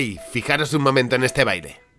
Hey, fijaros un momento en este baile.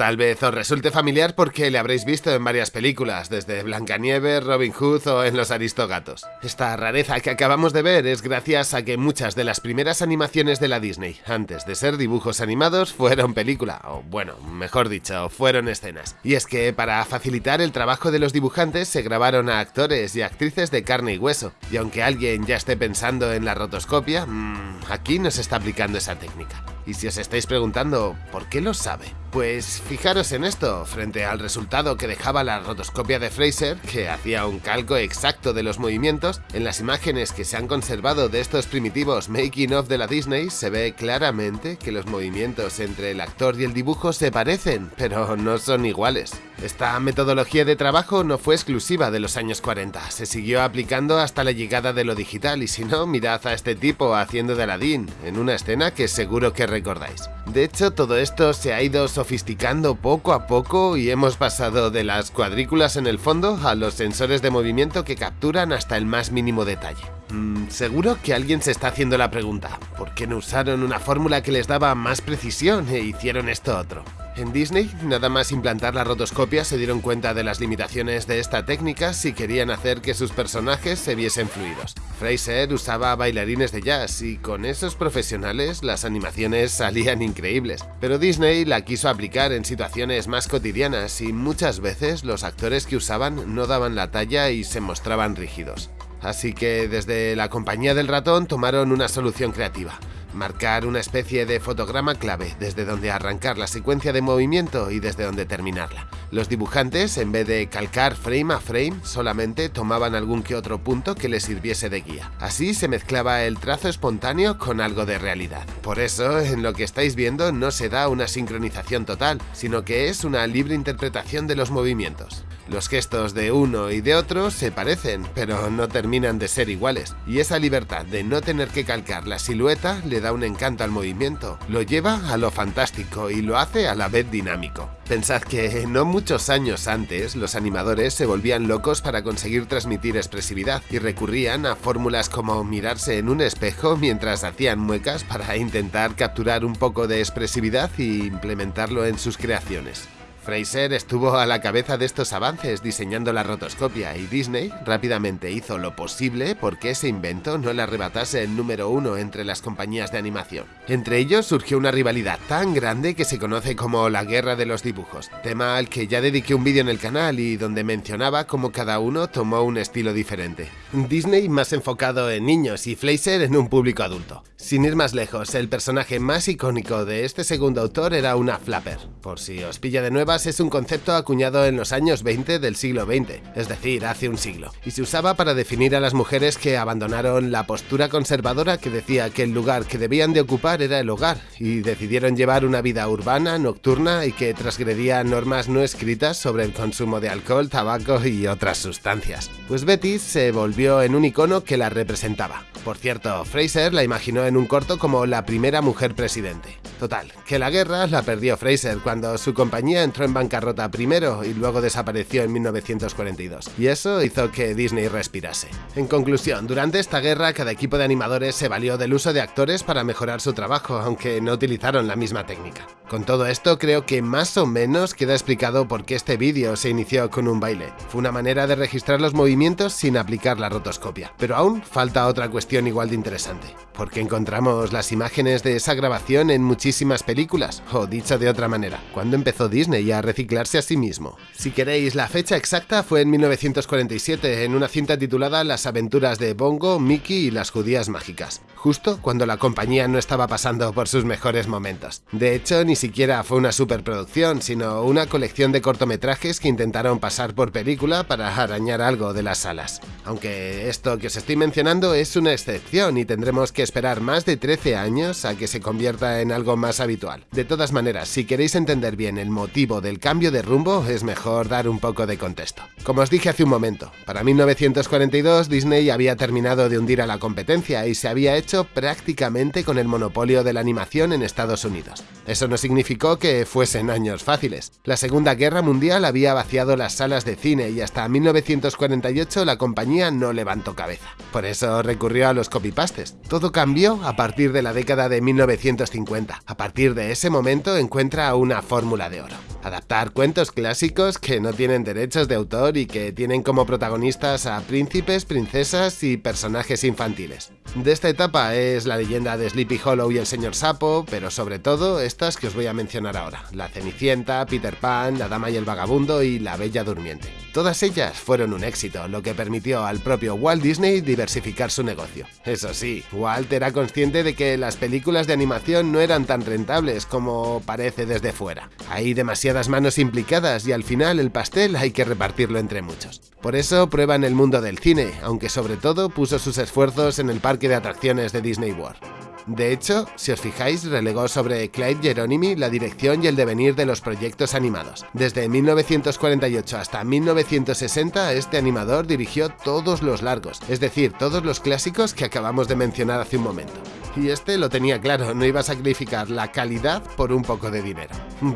Tal vez os resulte familiar porque le habréis visto en varias películas, desde Blancanieves, Robin Hood o en Los Aristogatos. Esta rareza que acabamos de ver es gracias a que muchas de las primeras animaciones de la Disney, antes de ser dibujos animados, fueron película, o bueno, mejor dicho, fueron escenas. Y es que para facilitar el trabajo de los dibujantes se grabaron a actores y actrices de carne y hueso, y aunque alguien ya esté pensando en la rotoscopia, mmm, aquí no se está aplicando esa técnica. Y si os estáis preguntando, ¿por qué lo sabe? Pues fijaros en esto, frente al resultado que dejaba la rotoscopia de Fraser, que hacía un calco exacto de los movimientos, en las imágenes que se han conservado de estos primitivos making of de la Disney se ve claramente que los movimientos entre el actor y el dibujo se parecen, pero no son iguales. Esta metodología de trabajo no fue exclusiva de los años 40, se siguió aplicando hasta la llegada de lo digital y si no, mirad a este tipo haciendo de Aladdin, en una escena que seguro que recordáis. De hecho, todo esto se ha ido sofisticando poco a poco y hemos pasado de las cuadrículas en el fondo a los sensores de movimiento que capturan hasta el más mínimo detalle. Mm, seguro que alguien se está haciendo la pregunta, ¿por qué no usaron una fórmula que les daba más precisión e hicieron esto otro? En Disney, nada más implantar la rotoscopia se dieron cuenta de las limitaciones de esta técnica si querían hacer que sus personajes se viesen fluidos. Fraser usaba bailarines de jazz y con esos profesionales las animaciones salían increíbles, pero Disney la quiso aplicar en situaciones más cotidianas y muchas veces los actores que usaban no daban la talla y se mostraban rígidos. Así que desde la compañía del ratón tomaron una solución creativa marcar una especie de fotograma clave desde donde arrancar la secuencia de movimiento y desde donde terminarla. Los dibujantes, en vez de calcar frame a frame, solamente tomaban algún que otro punto que les sirviese de guía. Así se mezclaba el trazo espontáneo con algo de realidad. Por eso, en lo que estáis viendo no se da una sincronización total, sino que es una libre interpretación de los movimientos. Los gestos de uno y de otro se parecen, pero no terminan de ser iguales, y esa libertad de no tener que calcar la silueta le da un encanto al movimiento, lo lleva a lo fantástico y lo hace a la vez dinámico. Pensad que no muchos años antes los animadores se volvían locos para conseguir transmitir expresividad y recurrían a fórmulas como mirarse en un espejo mientras hacían muecas para intentar capturar un poco de expresividad y implementarlo en sus creaciones. Fraser estuvo a la cabeza de estos avances diseñando la rotoscopia y Disney rápidamente hizo lo posible porque ese invento no le arrebatase el número uno entre las compañías de animación. Entre ellos surgió una rivalidad tan grande que se conoce como la Guerra de los Dibujos, tema al que ya dediqué un vídeo en el canal y donde mencionaba cómo cada uno tomó un estilo diferente. Disney más enfocado en niños y Fraser en un público adulto. Sin ir más lejos, el personaje más icónico de este segundo autor era una flapper. Por si os pilla de nuevo es un concepto acuñado en los años 20 del siglo XX, es decir, hace un siglo, y se usaba para definir a las mujeres que abandonaron la postura conservadora que decía que el lugar que debían de ocupar era el hogar, y decidieron llevar una vida urbana, nocturna y que transgredía normas no escritas sobre el consumo de alcohol, tabaco y otras sustancias. Pues Betty se volvió en un icono que la representaba. Por cierto, Fraser la imaginó en un corto como la primera mujer presidente. Total, que la guerra la perdió Fraser cuando su compañía entró en bancarrota primero y luego desapareció en 1942, y eso hizo que Disney respirase. En conclusión, durante esta guerra cada equipo de animadores se valió del uso de actores para mejorar su trabajo, aunque no utilizaron la misma técnica. Con todo esto creo que más o menos queda explicado por qué este vídeo se inició con un baile. Fue una manera de registrar los movimientos sin aplicar la rotoscopia. Pero aún falta otra cuestión igual de interesante. Porque encontramos las imágenes de esa grabación en muchísimas películas, o dicho de otra manera, ¿cuándo empezó Disney a reciclarse a sí mismo? Si queréis, la fecha exacta fue en 1947, en una cinta titulada Las aventuras de Bongo, Mickey y las judías mágicas, justo cuando la compañía no estaba pasando por sus mejores momentos. De hecho, ni siquiera fue una superproducción, sino una colección de cortometrajes que intentaron pasar por película para arañar algo de las salas. Aunque esto que os estoy mencionando es una excepción y tendremos que esperar más de 13 años a que se convierta en algo más habitual. De todas maneras, si queréis entender bien el motivo del cambio de rumbo, es mejor dar un poco de contexto. Como os dije hace un momento, para 1942 Disney había terminado de hundir a la competencia y se había hecho prácticamente con el monopolio de la animación en Estados Unidos. Eso no significó que fuesen años fáciles. La Segunda Guerra Mundial había vaciado las salas de cine y hasta 1948 la compañía no levantó cabeza. Por eso recurrió a los copypastes. Todo cambió a partir de la década de 1950. A partir de ese momento encuentra una fórmula de oro. Adaptar cuentos clásicos que no tienen derechos de autor y que tienen como protagonistas a príncipes, princesas y personajes infantiles. De esta etapa es la leyenda de Sleepy Hollow y el señor Sapo, pero sobre todo estas que os voy a mencionar ahora, La Cenicienta, Peter Pan, La Dama y el Vagabundo y La Bella Durmiente. Todas ellas fueron un éxito, lo que permitió al propio Walt Disney diversificar su negocio. Eso sí, Walt era consciente de que las películas de animación no eran tan rentables como parece desde fuera. Hay demasiadas manos implicadas y al final el pastel hay que repartirlo entre muchos. Por eso prueba en el mundo del cine, aunque sobre todo puso sus esfuerzos en el parque de atracciones de Disney World. De hecho, si os fijáis, relegó sobre Clyde Geronimi la dirección y el devenir de los proyectos animados. Desde 1948 hasta 1960, este animador dirigió todos los largos, es decir, todos los clásicos que acabamos de mencionar hace un momento. Y este lo tenía claro, no iba a sacrificar la calidad por un poco de dinero.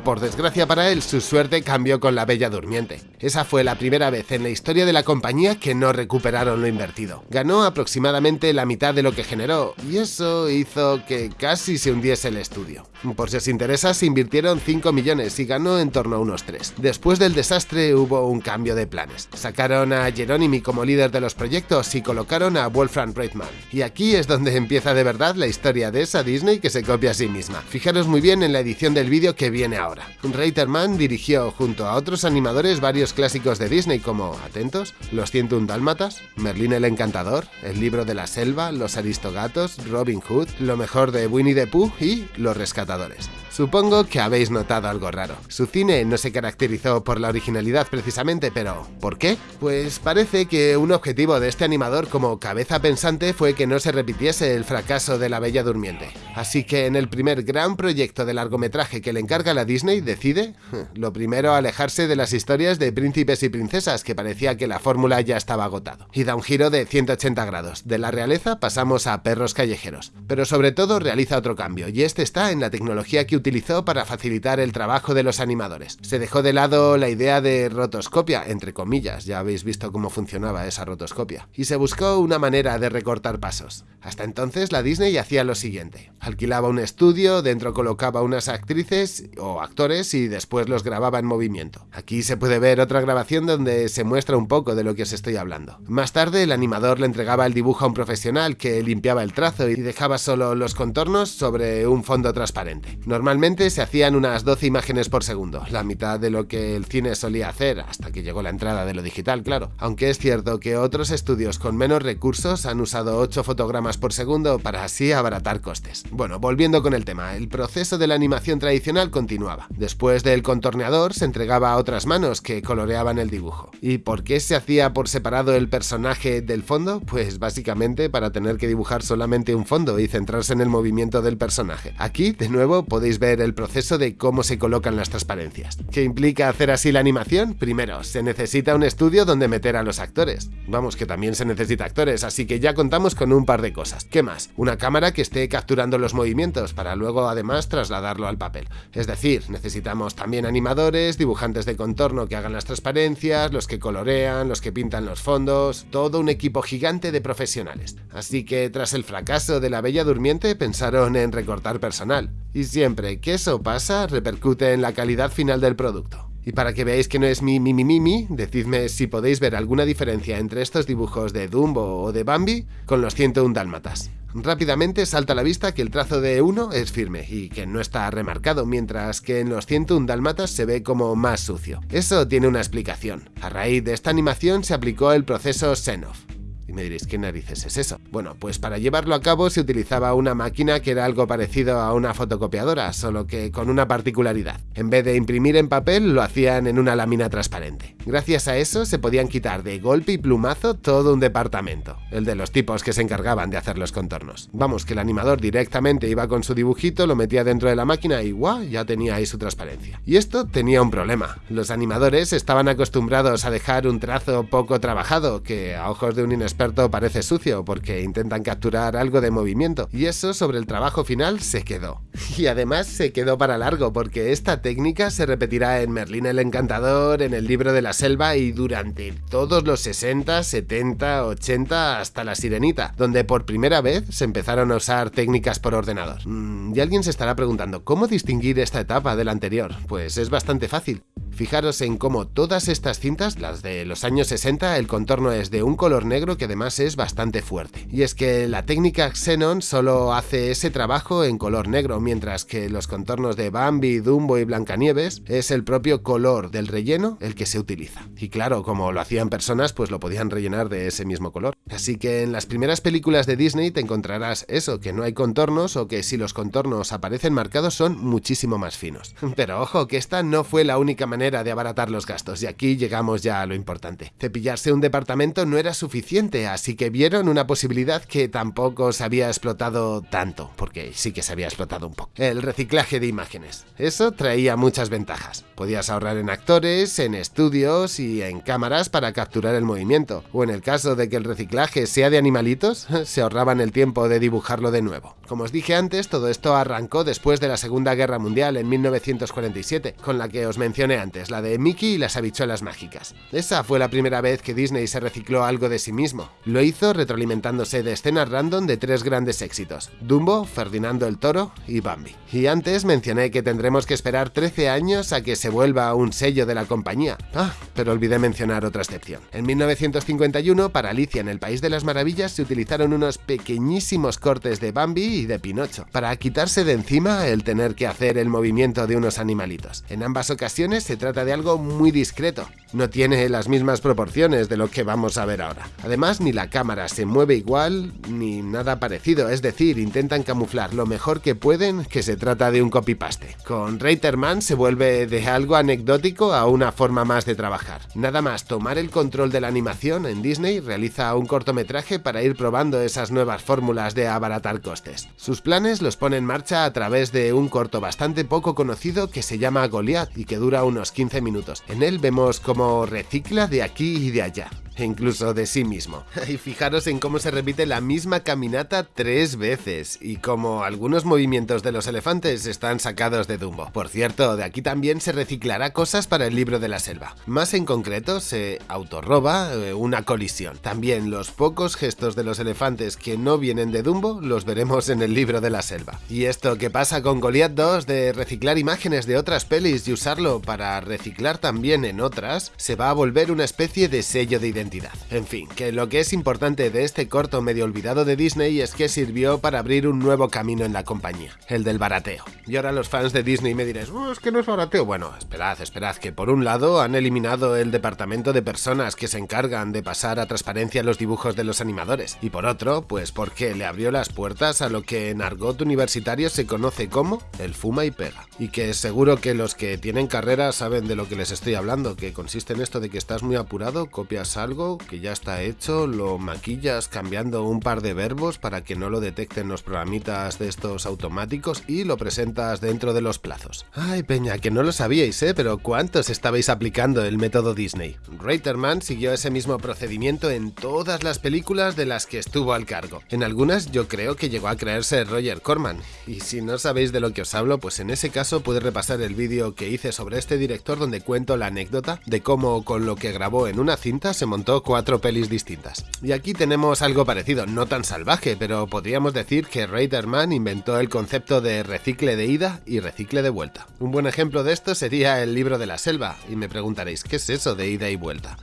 Por desgracia para él, su suerte cambió con La Bella Durmiente. Esa fue la primera vez en la historia de la compañía que no recuperaron lo invertido. Ganó aproximadamente la mitad de lo que generó, y eso hizo que casi se hundiese el estudio. Por si os interesa, se invirtieron 5 millones y ganó en torno a unos 3. Después del desastre hubo un cambio de planes. Sacaron a Jerónimi como líder de los proyectos y colocaron a Wolfram Reitman. Y aquí es donde empieza de verdad la historia de esa Disney que se copia a sí misma. Fijaros muy bien en la edición del vídeo que viene ahora. Reiterman dirigió junto a otros animadores varios clásicos de Disney como, atentos, Los 101 Dálmatas, Merlín el Encantador, El Libro de la Selva, Los Aristogatos, Robin Hood, Lo mejor de Winnie the Pooh y Los Rescatadores. Supongo que habéis notado algo raro. Su cine no se caracterizó por la originalidad precisamente, pero ¿por qué? Pues parece que un objetivo de este animador como cabeza pensante fue que no se repitiese el fracaso de La Bella Durmiente. Así que en el primer gran proyecto de largometraje que le encarga la Disney decide, lo primero, alejarse de las historias de príncipes y princesas, que parecía que la fórmula ya estaba agotado. Y da un giro de 180 grados. De la realeza pasamos a perros callejeros. Pero sobre todo realiza otro cambio, y este está en la tecnología que utilizó para facilitar el trabajo de los animadores. Se dejó de lado la idea de rotoscopia, entre comillas, ya habéis visto cómo funcionaba esa rotoscopia, y se buscó una manera de recortar pasos. Hasta entonces la Disney hacía lo siguiente, alquilaba un estudio, dentro colocaba unas actrices o actores y después los grababa en movimiento. Aquí se puede ver otra grabación donde se muestra un poco de lo que os estoy hablando. Más tarde el animador le entregaba el dibujo a un profesional que limpiaba el trazo y dejaba solo los contornos sobre un fondo transparente. Normalmente se hacían unas 12 imágenes por segundo, la mitad de lo que el cine solía hacer, hasta que llegó la entrada de lo digital, claro. Aunque es cierto que otros estudios con menos recursos han usado 8 fotogramas por segundo para así abaratar costes. Bueno, volviendo con el tema, el proceso de la animación tradicional continuaba. Después del contorneador se entregaba a otras manos que coloreaban el dibujo. ¿Y por qué se hacía por separado el personaje del fondo? Pues básicamente para tener que dibujar solamente un fondo y centrarse en el movimiento del personaje. Aquí, de nuevo, podéis ver el proceso de cómo se colocan las transparencias. ¿Qué implica hacer así la animación? Primero, se necesita un estudio donde meter a los actores. Vamos, que también se necesita actores, así que ya contamos con un par de cosas. ¿Qué más? Una cámara que esté capturando los movimientos para luego además trasladarlo al papel. Es decir, necesitamos también animadores, dibujantes de contorno que hagan las transparencias, los que colorean, los que pintan los fondos, todo un equipo gigante de profesionales. Así que tras el fracaso de la Bella Durmiente pensaron en recortar personal. Y siempre que eso pasa, repercute en la calidad final del producto. Y para que veáis que no es mi mi mi mi decidme si podéis ver alguna diferencia entre estos dibujos de Dumbo o de Bambi con los 101 dálmatas. Rápidamente salta a la vista que el trazo de uno es firme y que no está remarcado, mientras que en los 101 dálmatas se ve como más sucio. Eso tiene una explicación. A raíz de esta animación se aplicó el proceso Senov, y me diréis, ¿qué narices es eso? Bueno, pues para llevarlo a cabo se utilizaba una máquina que era algo parecido a una fotocopiadora, solo que con una particularidad. En vez de imprimir en papel, lo hacían en una lámina transparente. Gracias a eso se podían quitar de golpe y plumazo todo un departamento, el de los tipos que se encargaban de hacer los contornos. Vamos, que el animador directamente iba con su dibujito, lo metía dentro de la máquina y ¡guau! ya tenía ahí su transparencia. Y esto tenía un problema. Los animadores estaban acostumbrados a dejar un trazo poco trabajado, que a ojos de un inexperto experto parece sucio porque intentan capturar algo de movimiento y eso sobre el trabajo final se quedó. Y además se quedó para largo porque esta técnica se repetirá en Merlín el Encantador, en el libro de la selva y durante todos los 60, 70, 80 hasta la Sirenita, donde por primera vez se empezaron a usar técnicas por ordenador. Mm, y alguien se estará preguntando, ¿cómo distinguir esta etapa de la anterior? Pues es bastante fácil. Fijaros en cómo todas estas cintas, las de los años 60, el contorno es de un color negro que además es bastante fuerte. Y es que la técnica Xenon solo hace ese trabajo en color negro, mientras que los contornos de Bambi, Dumbo y Blancanieves es el propio color del relleno el que se utiliza. Y claro, como lo hacían personas, pues lo podían rellenar de ese mismo color. Así que en las primeras películas de Disney te encontrarás eso, que no hay contornos o que si los contornos aparecen marcados son muchísimo más finos. Pero ojo, que esta no fue la única manera de abaratar los gastos, y aquí llegamos ya a lo importante. Cepillarse un departamento no era suficiente, así que vieron una posibilidad que tampoco se había explotado tanto, porque sí que se había explotado un El reciclaje de imágenes. Eso traía muchas ventajas. Podías ahorrar en actores, en estudios y en cámaras para capturar el movimiento, o en el caso de que el reciclaje sea de animalitos, se ahorraban el tiempo de dibujarlo de nuevo. Como os dije antes, todo esto arrancó después de la Segunda Guerra Mundial en 1947, con la que os mencioné antes la de Mickey y las habichuelas mágicas. Esa fue la primera vez que Disney se recicló algo de sí mismo. Lo hizo retroalimentándose de escenas random de tres grandes éxitos, Dumbo, Ferdinando el Toro y Bambi. Y antes mencioné que tendremos que esperar 13 años a que se vuelva un sello de la compañía. Ah, pero olvidé mencionar otra excepción. En 1951, para Alicia en el País de las Maravillas se utilizaron unos pequeñísimos cortes de Bambi y de Pinocho, para quitarse de encima el tener que hacer el movimiento de unos animalitos. En ambas ocasiones se trata de algo muy discreto. No tiene las mismas proporciones de lo que vamos a ver ahora. Además, ni la cámara se mueve igual, ni nada parecido, es decir, intentan camuflar lo mejor que pueden que se trata de un copy-paste. Con Reiterman se vuelve de algo anecdótico a una forma más de trabajar. Nada más tomar el control de la animación en Disney realiza un cortometraje para ir probando esas nuevas fórmulas de abaratar costes. Sus planes los pone en marcha a través de un corto bastante poco conocido que se llama Goliath y que dura unos 15 minutos. En él vemos cómo recicla de aquí y de allá incluso de sí mismo. Y fijaros en cómo se repite la misma caminata tres veces y cómo algunos movimientos de los elefantes están sacados de Dumbo. Por cierto, de aquí también se reciclará cosas para el libro de la selva. Más en concreto, se autorroba eh, una colisión. También los pocos gestos de los elefantes que no vienen de Dumbo los veremos en el libro de la selva. Y esto que pasa con Goliath 2 de reciclar imágenes de otras pelis y usarlo para reciclar también en otras, se va a volver una especie de sello de identidad en fin, que lo que es importante de este corto medio olvidado de Disney es que sirvió para abrir un nuevo camino en la compañía, el del barateo. Y ahora los fans de Disney me diréis, oh, es que no es barateo. Bueno, esperad, esperad, que por un lado han eliminado el departamento de personas que se encargan de pasar a transparencia los dibujos de los animadores, y por otro, pues porque le abrió las puertas a lo que en argot universitario se conoce como el fuma y pega. Y que seguro que los que tienen carrera saben de lo que les estoy hablando, que consiste en esto de que estás muy apurado, copias algo, que ya está hecho, lo maquillas cambiando un par de verbos para que no lo detecten los programitas de estos automáticos y lo presentas dentro de los plazos. Ay, peña, que no lo sabíais, ¿eh? Pero ¿cuántos estabais aplicando el método Disney? Reiterman siguió ese mismo procedimiento en todas las películas de las que estuvo al cargo. En algunas yo creo que llegó a creerse Roger Corman. Y si no sabéis de lo que os hablo, pues en ese caso puedes repasar el vídeo que hice sobre este director donde cuento la anécdota de cómo con lo que grabó en una cinta se montó cuatro pelis distintas. Y aquí tenemos algo parecido, no tan salvaje, pero podríamos decir que Raiderman inventó el concepto de recicle de ida y recicle de vuelta. Un buen ejemplo de esto sería el libro de la selva, y me preguntaréis, ¿qué es eso de ida y vuelta?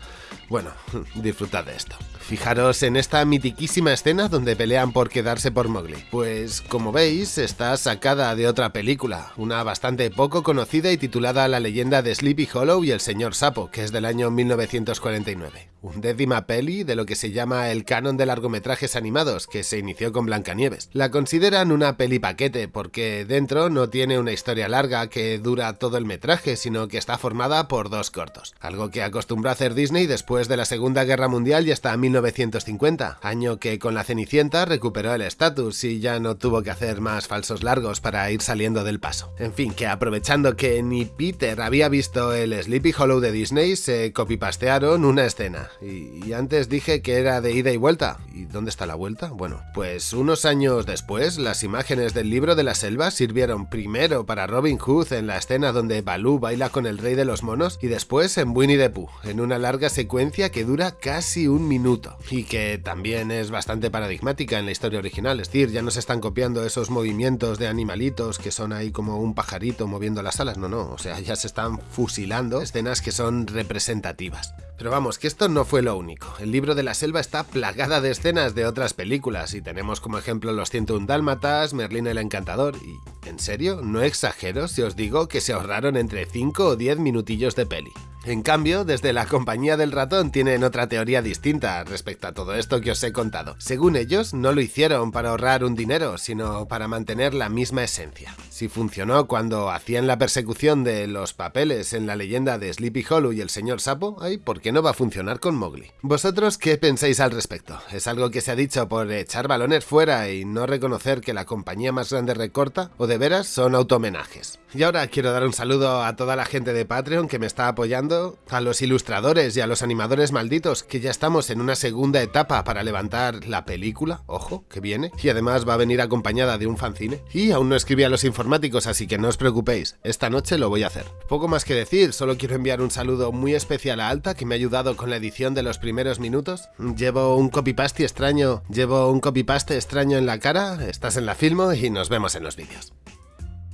Bueno, disfrutad de esto. Fijaros en esta mitiquísima escena donde pelean por quedarse por Mowgli. Pues como veis, está sacada de otra película, una bastante poco conocida y titulada La leyenda de Sleepy Hollow y el señor Sapo, que es del año 1949 décima peli de lo que se llama el canon de largometrajes animados, que se inició con Blancanieves. La consideran una peli paquete porque dentro no tiene una historia larga que dura todo el metraje, sino que está formada por dos cortos, algo que acostumbró a hacer Disney después de la Segunda Guerra Mundial y hasta 1950, año que con la Cenicienta recuperó el estatus y ya no tuvo que hacer más falsos largos para ir saliendo del paso. En fin, que aprovechando que ni Peter había visto el Sleepy Hollow de Disney, se copipastearon una escena, Y, antes dije que era de ida y vuelta. ¿Y dónde está la vuelta? Bueno, pues unos años después, las imágenes del libro de la selva sirvieron primero para Robin Hood en la escena donde Baloo baila con el rey de los monos y después en Winnie the Pooh, en una larga secuencia que dura casi un minuto y que también es bastante paradigmática en la historia original. Es decir, ya no se están copiando esos movimientos de animalitos que son ahí como un pajarito moviendo las alas, no, no, o sea, ya se están fusilando escenas que son representativas. Pero vamos, que esto no fue lo único. El libro de la selva está plagada de escenas de otras películas y tenemos como ejemplo Los 101 Dálmatas, Merlín el Encantador y, ¿en serio? No exagero si os digo que se ahorraron entre 5 o 10 minutillos de peli. En cambio, desde la compañía del ratón tienen otra teoría distinta respecto a todo esto que os he contado. Según ellos, no lo hicieron para ahorrar un dinero, sino para mantener la misma esencia. Si funcionó cuando hacían la persecución de los papeles en la leyenda de Sleepy Hollow y el señor Sapo, ¿por qué no va a funcionar con Mowgli? ¿Vosotros qué pensáis al respecto? ¿Es algo que se ha dicho por echar balones fuera y no reconocer que la compañía más grande recorta? ¿O de veras son automenajes? Y ahora quiero dar un saludo a toda la gente de Patreon que me está a los ilustradores y a los animadores malditos, que ya estamos en una segunda etapa para levantar la película, ojo, que viene, y además va a venir acompañada de un fanzine. Y aún no escribí a los informáticos, así que no os preocupéis, esta noche lo voy a hacer. Poco más que decir, solo quiero enviar un saludo muy especial a Alta, que me ha ayudado con la edición de los primeros minutos. Llevo un copypaste extraño, llevo un copypaste extraño en la cara, estás en la filmo y nos vemos en los vídeos.